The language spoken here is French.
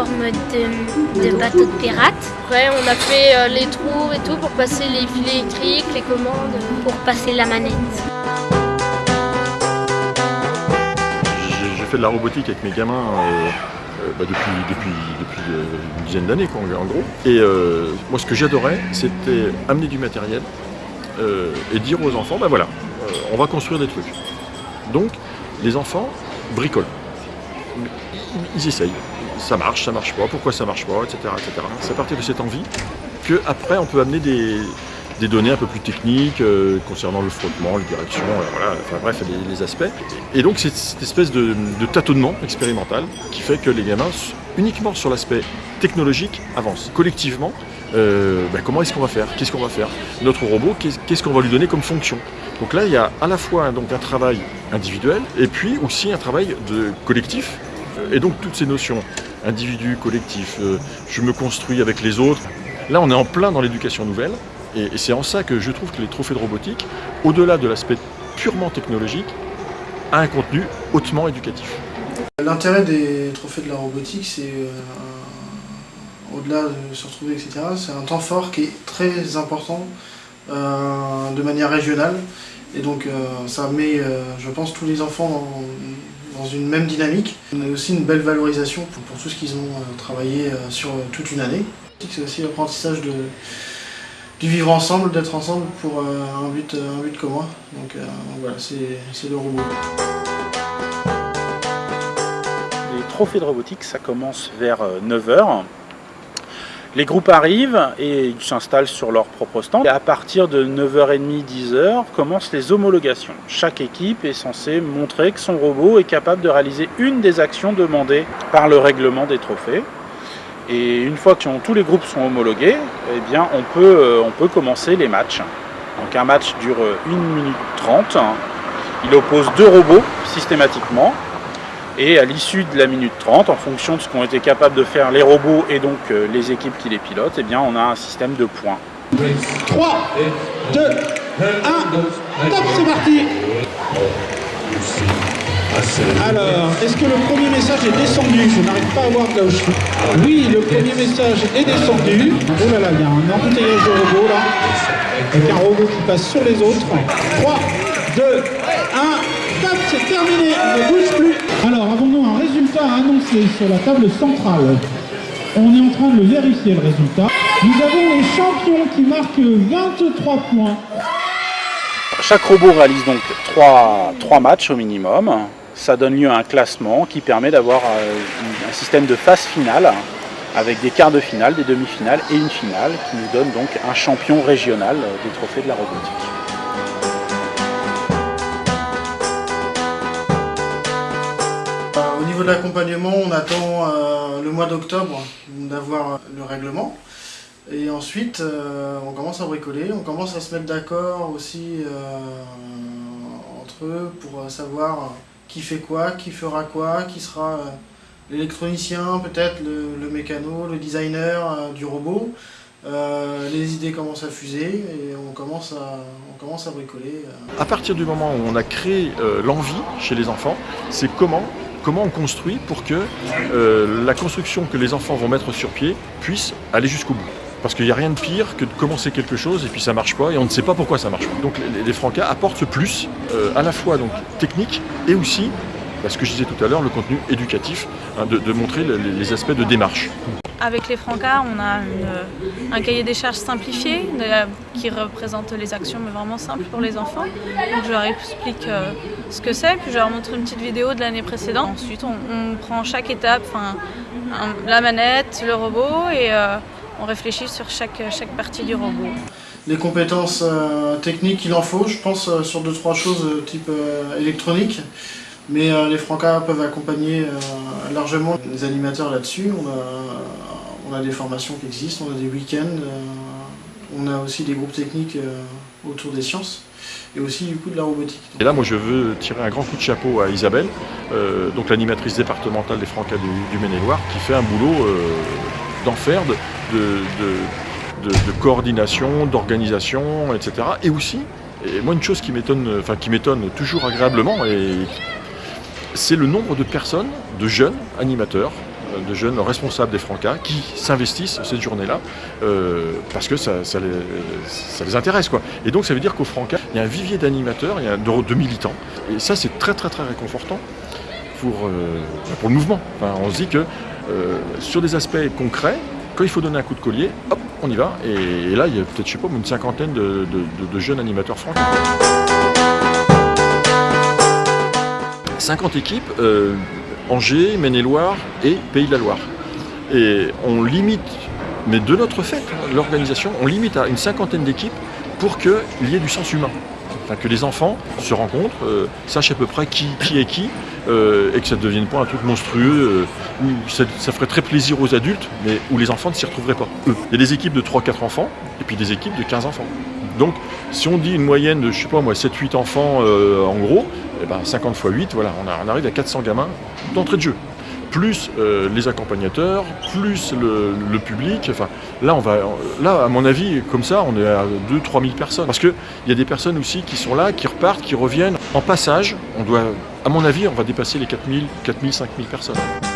forme de, de bateau de pirate. Après, on a fait euh, les trous et tout pour passer les fils électriques, les commandes. Pour passer la manette. J'ai fait de la robotique avec mes gamins euh, euh, bah, depuis, depuis, depuis euh, une dizaine d'années en gros. Et euh, moi ce que j'adorais c'était amener du matériel euh, et dire aux enfants, ben voilà, euh, on va construire des trucs. Donc les enfants bricolent. Ils, ils essayent. Ça marche, ça marche pas, pourquoi ça marche pas, etc. C'est à partir de cette envie que après on peut amener des, données un peu plus techniques euh, concernant le frottement, les directions, euh, voilà, enfin bref, les, aspects. Et donc c'est cette espèce de, tâtonnement expérimental qui fait que les gamins, uniquement sur l'aspect technologique, avancent. Collectivement, euh, ben, comment est-ce qu'on va faire? Qu'est-ce qu'on va faire? Notre robot, qu'est- qu'est-ce qu'on va lui donner comme fonction? Donc là, il y a à la fois hein, donc, un travail individuel et puis aussi un travail de collectif. Et donc toutes ces notions, individu, collectif, euh, je me construis avec les autres, là on est en plein dans l'éducation nouvelle. Et, c'est en ça que je trouve que les trophées de robotique, au-delà de l'aspect purement technologique, a un contenu hautement éducatif. L'intérêt des trophées de la robotique, c'est euh, au-delà de se retrouver, etc., c'est un temps fort qui est très important euh, de manière régionale. Et donc ça met, je pense, tous les enfants dans, une même dynamique. On a aussi une belle valorisation pour, tout ce qu'ils ont euh, travaillé euh, sur euh, toute une année. C'est aussi l'apprentissage du vivre ensemble, d'être ensemble pour un, but, un but commun. Donc euh, voilà, c'est le robot. Les trophées de robotique, ça commence vers 9h. Les groupes arrivent et ils s'installent sur leur propre stand. Et à partir de 9h30, 10h, commencent les homologations. Chaque équipe est censée montrer que son robot est capable de réaliser une des actions demandées par le règlement des trophées. Et une fois que tous les groupes sont homologués, eh bien, on, peut, euh, on peut commencer les matchs. Donc un match dure 1 minute 30. Il oppose deux robots systématiquement. Et à l'issue de la minute 30, en fonction de ce qu'ont été capables de faire les robots et donc euh, les équipes qui les pilotent, eh on a un système de points. 3, 2, 1, top, c'est parti Alors, est-ce que le premier message est descendu? Je n'arrive pas à voir là où je suis. Oui, le premier message est descendu. Oh là là, il y a un embouteillage de robots là. Avec un robot qui passe sur les autres. 3, 2, 1, top, c'est terminé. Annoncer sur la table centrale On est en train de vérifier le résultat. Nous avons les champions qui marquent 23 points. Chaque robot réalise donc 3, matchs au minimum. Ça donne lieu à un classement qui permet d'avoir euh, un système de phase finale avec des quarts de finale, des demi-finales et une finale qui nous donne donc un champion régional des trophées de la robotique. De l'accompagnement, on attend euh, le mois d'octobre d'avoir euh, le règlement. Et ensuite, euh, on commence à bricoler, on commence à se mettre d'accord aussi entre eux pour savoir qui fait quoi, qui fera quoi, qui sera l'électronicien, peut-être le, mécano, le designer du robot. Les idées commencent à fuser et on commence à, on commence à bricoler. À partir du moment où on a créé l'envie chez les enfants, c'est comment, comment on construit pour que euh, la construction que les enfants vont mettre sur pied puisse aller jusqu'au bout. Parce qu'il n'y a rien de pire que de commencer quelque chose et puis ça marche pas et on ne sait pas pourquoi ça marche pas. Donc les, les Francas apportent ce plus euh, à la fois donc, technique et aussi, bah, ce que je disais tout à l'heure, le contenu éducatif, hein, de, montrer le- les, les aspects de démarche. Avec les Francas, on a une- un cahier des charges simplifié qui représente les actions, mais vraiment simple pour les enfants. Donc je leur explique euh, ce que c'est, puis je leur montre une petite vidéo de l'année précédente. Ensuite, on, prend chaque étape, la manette, le robot, et euh, on réfléchit sur chaque, chaque partie du robot. Les compétences euh, techniques, il en faut, je pense, euh, sur deux trois choses euh, type euh, électronique. Mais euh, les Francas peuvent accompagner euh, largement les animateurs là-dessus. On a des formations qui existent, on a des week-ends, euh, on a aussi des groupes techniques euh, autour des sciences et aussi du coup de la robotique. Et là, moi, je veux tirer un grand coup de chapeau à Isabelle, euh, donc l'animatrice départementale des Francas du, Maine-et-Loire, qui fait un boulot d'enfer, de, coordination, d'organisation, etc. Et aussi, et moi, une chose qui m'étonne, enfin qui m'étonne toujours agréablement, c'est le nombre de personnes, de jeunes animateurs, de jeunes responsables des Francas qui s'investissent cette journée-là euh, parce que ça, les, intéresse. Quoi. Et donc ça veut dire qu'au Franca, il y a un vivier d'animateurs, il y a de, militants. Et ça, c'est très très très réconfortant pour, euh, pour le mouvement. Enfin, on se dit que euh, sur des aspects concrets, quand il faut donner un coup de collier, hop, on y va. Et, là, il y a peut-être, je sais pas, une cinquantaine de, de, jeunes animateurs francais. 50 équipes, euh, Angers, Maine-et-Loire et Pays de la Loire. Et on limite, mais de notre fait, l'organisation, on limite à une cinquantaine d'équipes pour qu'il y ait du sens humain. Enfin, que les enfants se rencontrent, euh, sachent à peu près qui, qui est qui, euh, et que ça ne devienne pas un truc monstrueux, euh, où ça, ferait très plaisir aux adultes, mais où les enfants ne s'y retrouveraient pas. Il y a des équipes de 3-4 enfants, et puis des équipes de 15 enfants. Donc, si on dit une moyenne de, je sais pas moi, 7-8 enfants en gros, eh ben 50 x 8, voilà, on, arrive à 400 gamins d'entrée de jeu. Plus euh, les accompagnateurs, plus le, public. Là, on va, là, à mon avis, comme ça, on est à 2-3 000 personnes. Parce qu'il y a des personnes aussi qui sont là, qui repartent, qui reviennent. En passage, on doit, à mon avis, on va dépasser les 4 000, 4 000, 5 000 personnes.